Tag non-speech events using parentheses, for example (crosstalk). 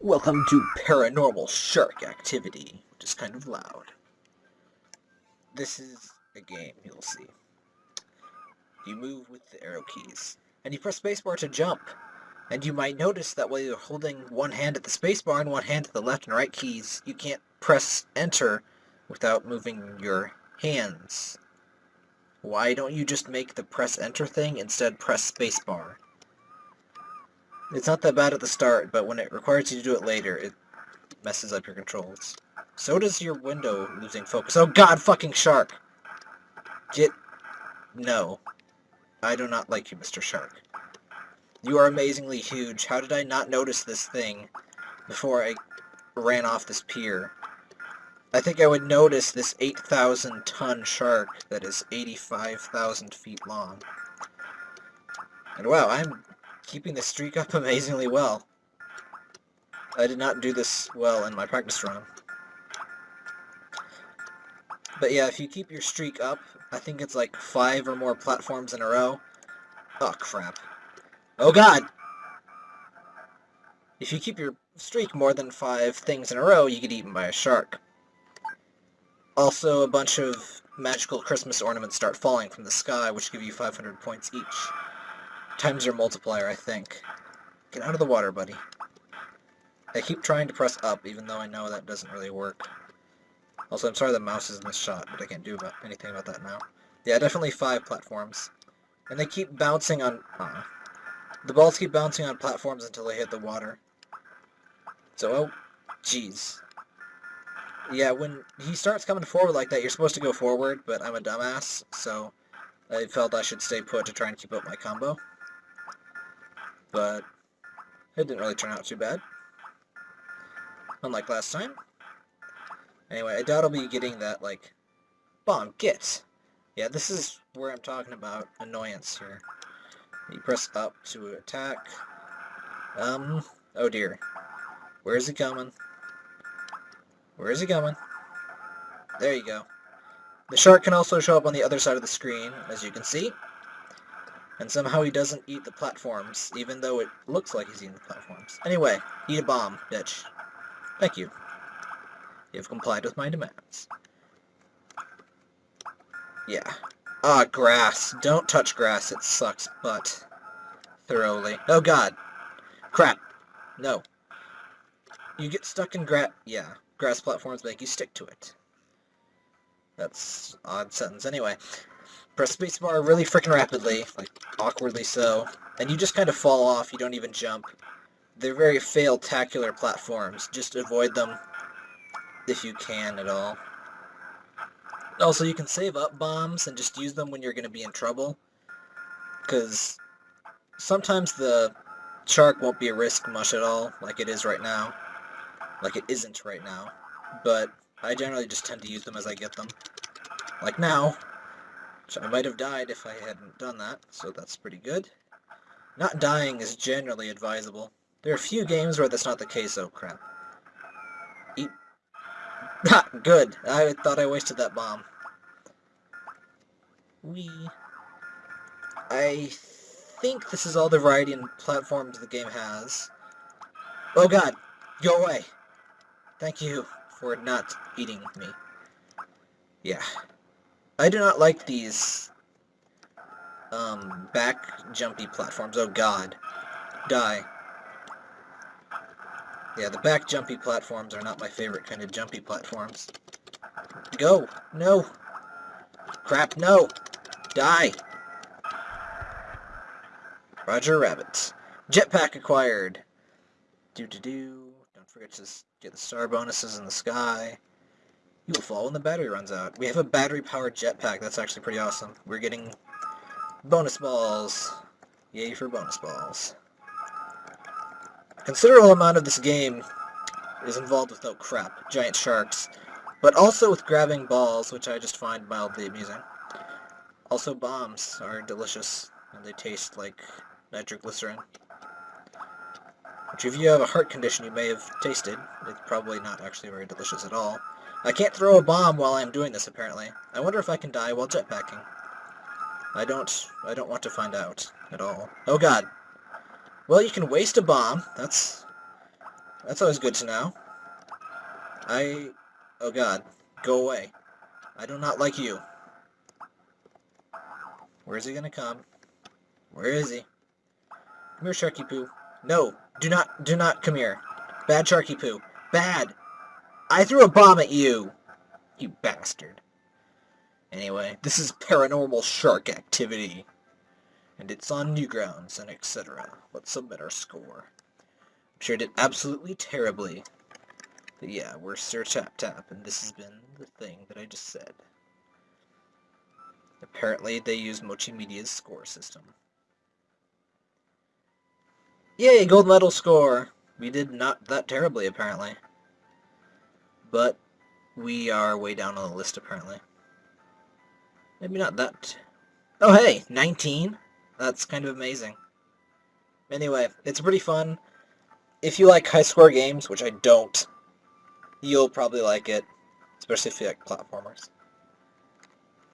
Welcome to Paranormal Shark Activity, which is kind of loud. This is a game, you'll see. You move with the arrow keys, and you press spacebar to jump. And you might notice that while you're holding one hand at the spacebar and one hand at the left and right keys, you can't press enter without moving your hands. Why don't you just make the press enter thing instead press spacebar? It's not that bad at the start, but when it requires you to do it later, it messes up your controls. So does your window losing focus. Oh god, fucking shark! Get... No. I do not like you, Mr. Shark. You are amazingly huge. How did I not notice this thing before I ran off this pier? I think I would notice this 8,000 ton shark that is 85,000 feet long. And wow, I'm keeping the streak up (laughs) amazingly well. I did not do this well in my practice run. But yeah, if you keep your streak up, I think it's like five or more platforms in a row. Oh, crap. Oh, God! If you keep your streak more than five things in a row, you get eaten by a shark. Also, a bunch of magical Christmas ornaments start falling from the sky, which give you 500 points each times your multiplier, I think. Get out of the water, buddy. I keep trying to press up, even though I know that doesn't really work. Also, I'm sorry the mouse is in this shot, but I can't do about anything about that now. Yeah, definitely five platforms. And they keep bouncing on... Uh, the balls keep bouncing on platforms until they hit the water. So, oh, jeez. Yeah, when he starts coming forward like that, you're supposed to go forward, but I'm a dumbass, so I felt I should stay put to try and keep up my combo but it didn't really turn out too bad. Unlike last time. Anyway, I doubt I'll be getting that, like, bomb, get! Yeah, this is where I'm talking about annoyance here. You press up to attack. Um, oh dear. Where is he coming? Where is he coming? There you go. The shark can also show up on the other side of the screen, as you can see. And somehow he doesn't eat the platforms, even though it looks like he's eating the platforms. Anyway, eat a bomb, bitch. Thank you. You have complied with my demands. Yeah. Ah, grass. Don't touch grass, it sucks butt. Thoroughly. Oh god. Crap. No. You get stuck in grass... Yeah. Grass platforms make you stick to it. That's odd sentence. Anyway, press spacebar really freaking rapidly, like awkwardly so, and you just kind of fall off, you don't even jump. They're very fail-tacular platforms. Just avoid them if you can at all. Also, you can save up bombs and just use them when you're going to be in trouble. Because sometimes the shark won't be a risk much at all, like it is right now. Like it isn't right now. But I generally just tend to use them as I get them. Like now, I might have died if I hadn't done that, so that's pretty good. Not dying is generally advisable. There are a few games where that's not the case, oh crap. Eat. (laughs) Ha! good! I thought I wasted that bomb. We. I think this is all the variety and platforms the game has. Oh god! Go away! Thank you for not eating me. Yeah. I do not like these um, back jumpy platforms. Oh god. Die. Yeah, the back jumpy platforms are not my favorite kind of jumpy platforms. Go! No! Crap, no! Die! Roger Rabbit. Jetpack acquired! Do-do-do. Don't forget to get the star bonuses in the sky. You will fall when the battery runs out. We have a battery-powered jetpack. That's actually pretty awesome. We're getting bonus balls. Yay for bonus balls. Considerable amount of this game is involved with, oh crap, giant sharks, but also with grabbing balls, which I just find mildly amusing. Also bombs are delicious, and they taste like nitroglycerin. Which if you have a heart condition you may have tasted. It's probably not actually very delicious at all. I can't throw a bomb while I'm doing this, apparently. I wonder if I can die while jetpacking. I don't... I don't want to find out at all. Oh god. Well, you can waste a bomb. That's That's always good to know. I... Oh god. Go away. I do not like you. Where is he gonna come? Where is he? Come here, Sharky Poo. No, do not, do not come here. Bad Sharky Poo. Bad! I threw a bomb at you! You bastard. Anyway, this is paranormal shark activity. And it's on Newgrounds and etc. Let's submit our score. I'm sure it did absolutely terribly. But yeah, we're Sir Tap Tap, and this has been the thing that I just said. Apparently, they use Mochi Media's score system. Yay, gold medal score! We did not that terribly, apparently. But we are way down on the list, apparently. Maybe not that... Oh, hey! 19? That's kind of amazing. Anyway, it's pretty fun. If you like high-score games, which I don't, you'll probably like it, especially if you like platformers.